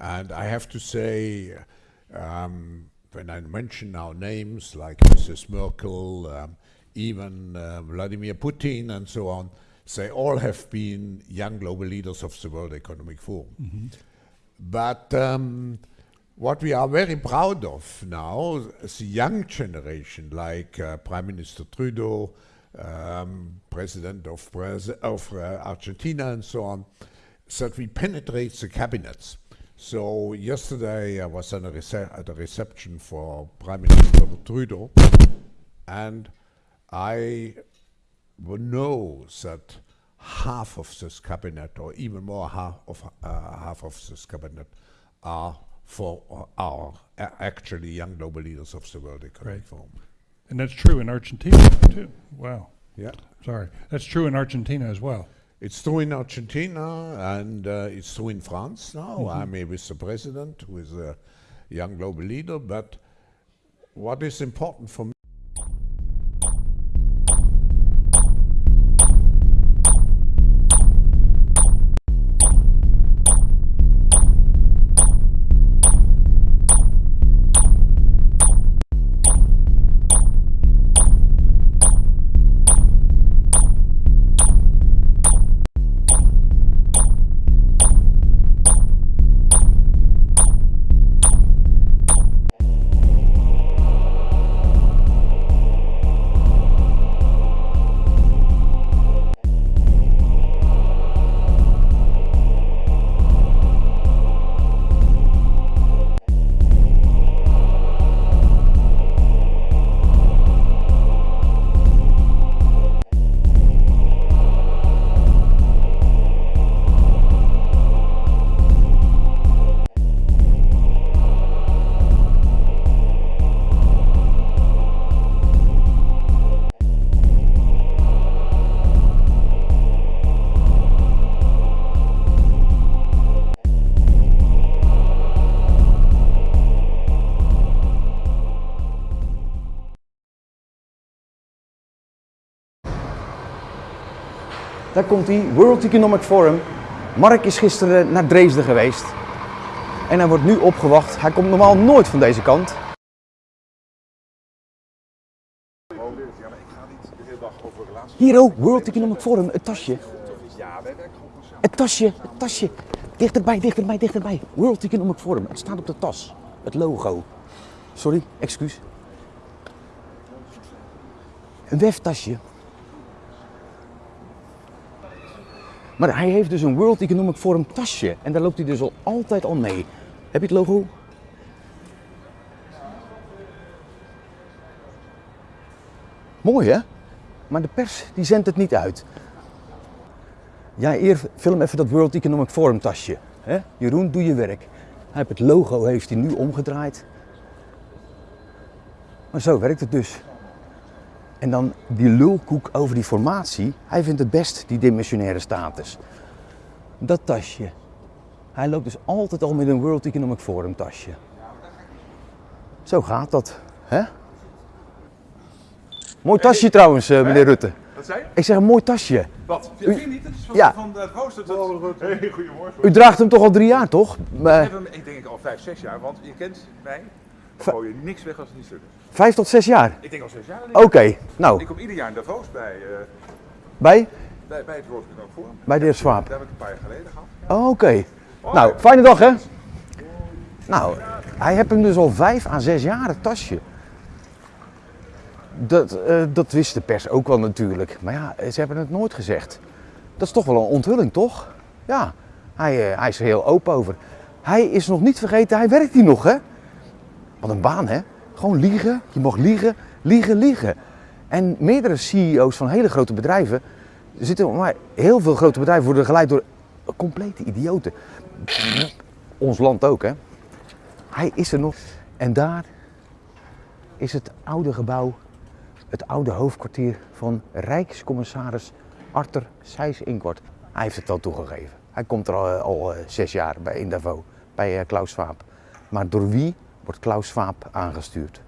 And I have to say, um, when I mention now names like Mrs. Merkel, um, even uh, Vladimir Putin, and so on, they all have been young global leaders of the World Economic Forum. But um, what we are very proud of now, the young generation, like uh, Prime Minister Trudeau, um, President of, Braz- of uh, Argentina, and so on, that we penetrate the cabinets. So yesterday I was at a, at a reception for Prime Minister Trudeau, and I know that half of this cabinet, or even more half of uh, half of this cabinet, are for uh, are actually young global leaders of the World Economic Great. Forum. And that's true in Argentina too. Wow. Yeah. Sorry. That's true in Argentina as well. It's true in Argentina and uh, it's true in France now. I'm here with the president, who is a young global leader. But what is important for me? Daar komt hij, World Economic Forum. Mark is gisteren naar Dresden geweest. En hij wordt nu opgewacht. Hij komt normaal nooit van deze kant. Hier ook, World Economic Forum, het tasje. Het tasje, het tasje. Dichterbij, dichterbij, dichterbij. World Economic Forum, het staat op de tas. Het logo. Sorry, excuus. Een weftasje. Maar hij heeft dus een World Economic Forum tasje. En daar loopt hij dus al altijd al mee. Heb je het logo? Mooi hè? Maar de pers die zendt het niet uit. Ja, eer film even dat World Economic Forum tasje. Hè? Jeroen, doe je werk. Hij het logo heeft hij nu omgedraaid. Maar zo werkt het dus. En dan die lulkoek over die formatie. Hij vindt het best, die dimensionaire status. Dat tasje. Hij loopt dus altijd al met een World Economic Forum tasje. Zo gaat dat, hè? Mooi tasje trouwens, eh, meneer Rutte. Wat zei je? Ik zeg een mooi tasje. Wat? Vind je niet? Het is van, Ja. van het rooster. tot- Hey, goedemorgen. U draagt hem toch al drie jaar, toch? Ik heb hem, ik denk al vijf, zes jaar, want je kent mij. Ik gooi je niks weg als het niet stuk is. vijf tot zes jaar. Ik denk al zes jaar. Oké, nou, Ik kom ieder jaar in Davos bij, eh, bij? bij, bij het World Economic Forum. Bij de heer Swaap. Daar heb ik een paar jaar geleden gehad. Oké. Nou, fijne dag hè? Nou, hij heeft hem dus al vijf à zes jaar, het tasje. Dat, eh, dat wist de pers ook wel natuurlijk. Maar ja, ze hebben het nooit gezegd. Dat is toch wel een onthulling, toch? Ja, hij, eh, hij is er heel open over. Hij is nog niet vergeten, hij werkt hier nog hè? Wat een baan hè? Gewoon liegen, je mag liegen, liegen, liegen. En meerdere CEO's van hele grote bedrijven zitten, maar heel veel grote bedrijven worden geleid door complete idioten. Ons land ook, hè? Hij is er nog. En daar is het oude gebouw, het oude hoofdkwartier van Rijkscommissaris Arthur Seyss-Inquart. Hij heeft het al toegegeven. Hij komt er al, eh, al eh, zes jaar bij in Davos, bij eh, Klaus Schwab. Maar door wie wordt Klaus Schwab aangestuurd?